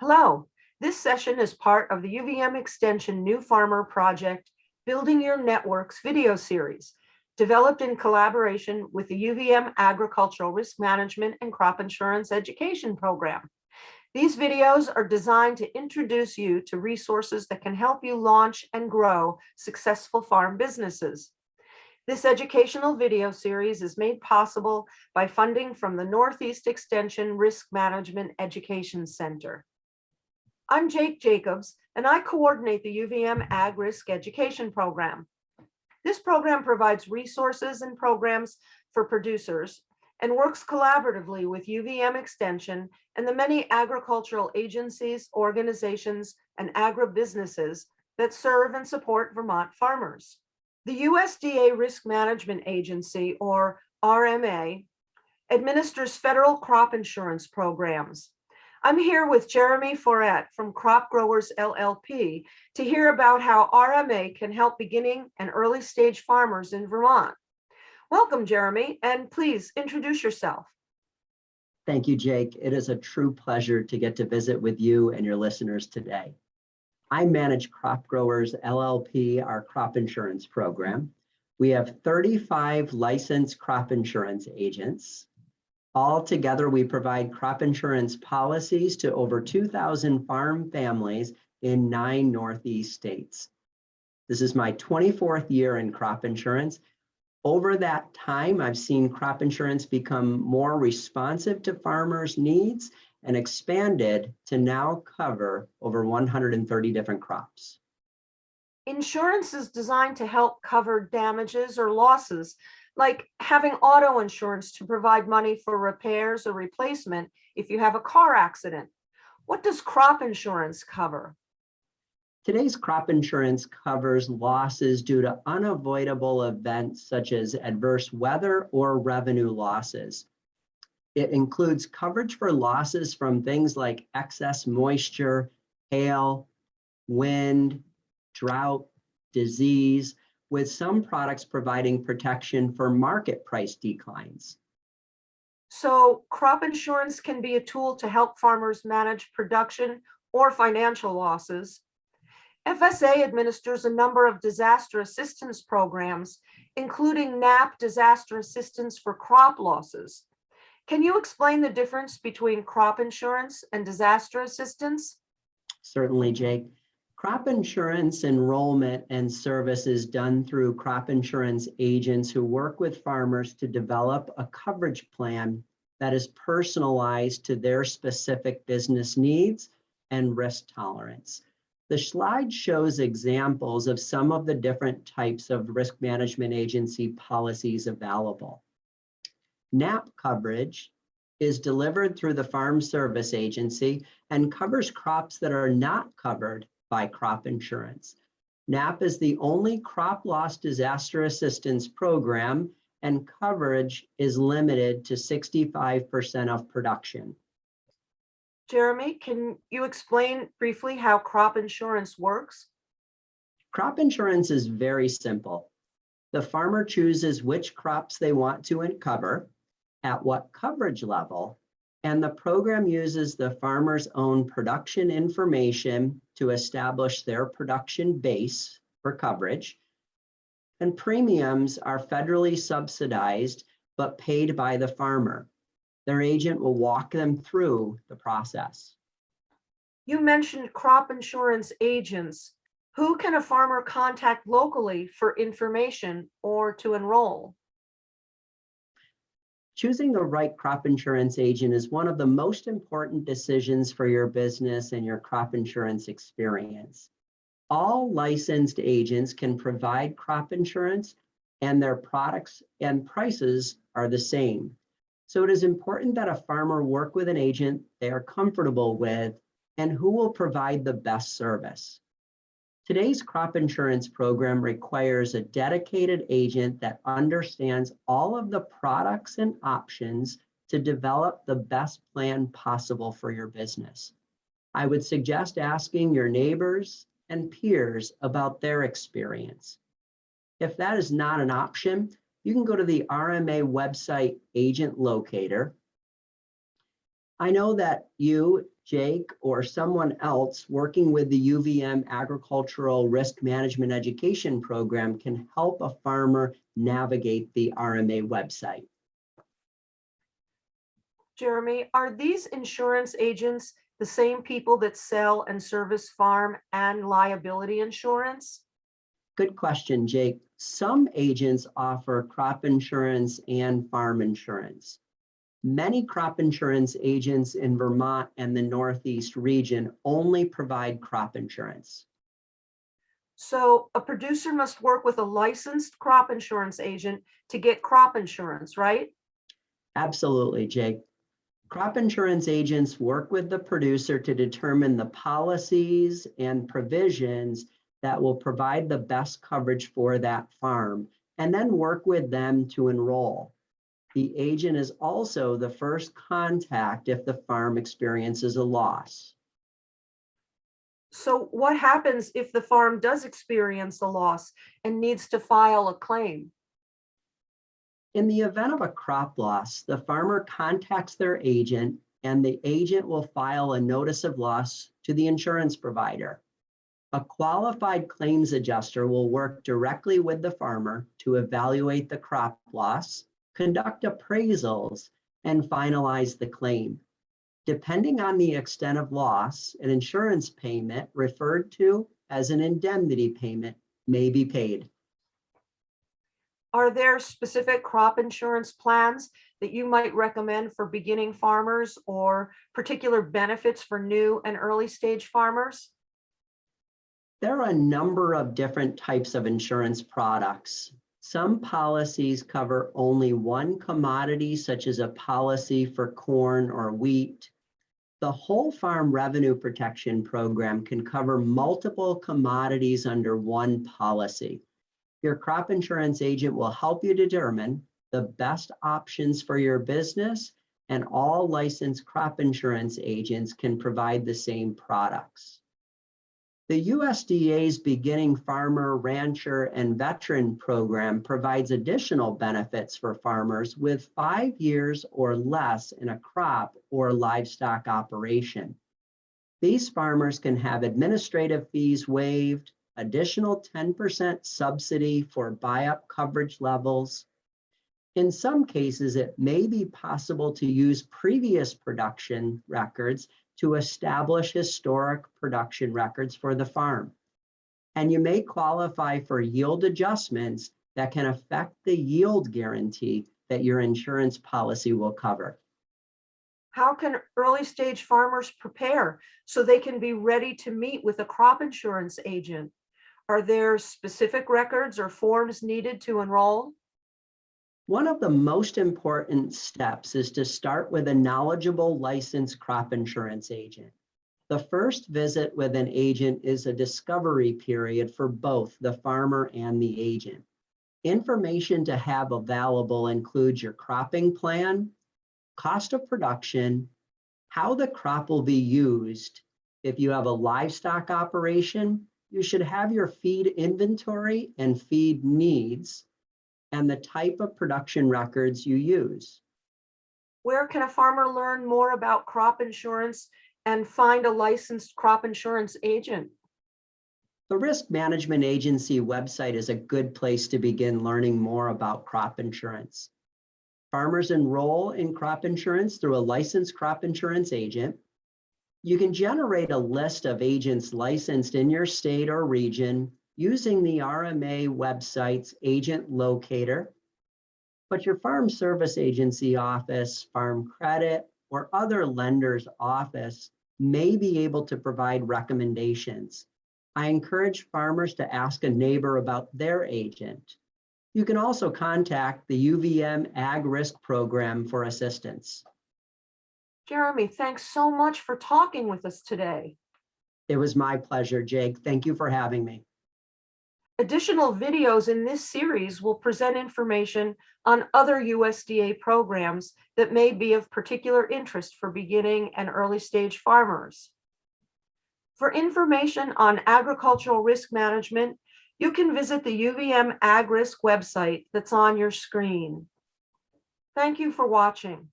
Hello, this session is part of the UVM Extension New Farmer Project Building Your Networks video series, developed in collaboration with the UVM Agricultural Risk Management and Crop Insurance Education Program. These videos are designed to introduce you to resources that can help you launch and grow successful farm businesses. This educational video series is made possible by funding from the Northeast Extension Risk Management Education Center. I'm Jake Jacobs, and I coordinate the UVM Ag Risk Education Program. This program provides resources and programs for producers and works collaboratively with UVM Extension and the many agricultural agencies, organizations, and agribusinesses that serve and support Vermont farmers. The USDA Risk Management Agency, or RMA, administers federal crop insurance programs. I'm here with Jeremy Foret from Crop Growers LLP to hear about how RMA can help beginning and early stage farmers in Vermont. Welcome, Jeremy, and please introduce yourself. Thank you, Jake. It is a true pleasure to get to visit with you and your listeners today. I manage Crop Growers LLP, our crop insurance program. We have 35 licensed crop insurance agents. All together, we provide crop insurance policies to over 2,000 farm families in nine Northeast states. This is my 24th year in crop insurance. Over that time, I've seen crop insurance become more responsive to farmers' needs and expanded to now cover over 130 different crops. Insurance is designed to help cover damages or losses, like having auto insurance to provide money for repairs or replacement if you have a car accident. What does crop insurance cover? Today's crop insurance covers losses due to unavoidable events such as adverse weather or revenue losses. It includes coverage for losses from things like excess moisture, hail, wind, drought, disease, with some products providing protection for market price declines. So crop insurance can be a tool to help farmers manage production or financial losses. FSA administers a number of disaster assistance programs, including NAP disaster assistance for crop losses. Can you explain the difference between crop insurance and disaster assistance? Certainly, Jake. Crop insurance enrollment and service is done through crop insurance agents who work with farmers to develop a coverage plan that is personalized to their specific business needs and risk tolerance. The slide shows examples of some of the different types of risk management agency policies available. NAP coverage is delivered through the Farm Service Agency and covers crops that are not covered by crop insurance. NAP is the only crop loss disaster assistance program and coverage is limited to 65% of production. Jeremy, can you explain briefly how crop insurance works? Crop insurance is very simple. The farmer chooses which crops they want to cover at what coverage level, and the program uses the farmer's own production information to establish their production base for coverage. And premiums are federally subsidized, but paid by the farmer. Their agent will walk them through the process. You mentioned crop insurance agents. Who can a farmer contact locally for information or to enroll? Choosing the right crop insurance agent is one of the most important decisions for your business and your crop insurance experience. All licensed agents can provide crop insurance and their products and prices are the same. So it is important that a farmer work with an agent they are comfortable with and who will provide the best service. Today's crop insurance program requires a dedicated agent that understands all of the products and options to develop the best plan possible for your business. I would suggest asking your neighbors and peers about their experience. If that is not an option, you can go to the RMA website agent locator. I know that you, Jake, or someone else working with the UVM Agricultural Risk Management Education Program can help a farmer navigate the RMA website. Jeremy, are these insurance agents the same people that sell and service farm and liability insurance? Good question, Jake. Some agents offer crop insurance and farm insurance. Many crop insurance agents in Vermont and the Northeast region only provide crop insurance. So a producer must work with a licensed crop insurance agent to get crop insurance, right? Absolutely, Jake. Crop insurance agents work with the producer to determine the policies and provisions that will provide the best coverage for that farm and then work with them to enroll. The agent is also the first contact if the farm experiences a loss. So what happens if the farm does experience a loss and needs to file a claim? In the event of a crop loss, the farmer contacts their agent and the agent will file a notice of loss to the insurance provider. A qualified claims adjuster will work directly with the farmer to evaluate the crop loss, conduct appraisals, and finalize the claim. Depending on the extent of loss, an insurance payment referred to as an indemnity payment may be paid. Are there specific crop insurance plans that you might recommend for beginning farmers or particular benefits for new and early stage farmers? There are a number of different types of insurance products. Some policies cover only one commodity, such as a policy for corn or wheat. The Whole Farm Revenue Protection Program can cover multiple commodities under one policy. Your crop insurance agent will help you determine the best options for your business and all licensed crop insurance agents can provide the same products. The USDA's Beginning Farmer, Rancher, and Veteran Program provides additional benefits for farmers with five years or less in a crop or livestock operation. These farmers can have administrative fees waived, additional 10% subsidy for buy-up coverage levels. In some cases, it may be possible to use previous production records to establish historic production records for the farm. And you may qualify for yield adjustments that can affect the yield guarantee that your insurance policy will cover. How can early stage farmers prepare so they can be ready to meet with a crop insurance agent? Are there specific records or forms needed to enroll? One of the most important steps is to start with a knowledgeable licensed crop insurance agent. The first visit with an agent is a discovery period for both the farmer and the agent. Information to have available includes your cropping plan, cost of production, how the crop will be used. If you have a livestock operation, you should have your feed inventory and feed needs and the type of production records you use. Where can a farmer learn more about crop insurance and find a licensed crop insurance agent? The Risk Management Agency website is a good place to begin learning more about crop insurance. Farmers enroll in crop insurance through a licensed crop insurance agent. You can generate a list of agents licensed in your state or region using the RMA website's agent locator. But your farm service agency office, farm credit, or other lender's office may be able to provide recommendations. I encourage farmers to ask a neighbor about their agent. You can also contact the UVM Ag Risk Program for assistance. Jeremy, thanks so much for talking with us today. It was my pleasure, Jake. Thank you for having me. Additional videos in this series will present information on other USDA programs that may be of particular interest for beginning and early stage farmers. For information on agricultural risk management, you can visit the UVM AgRisk website that's on your screen. Thank you for watching.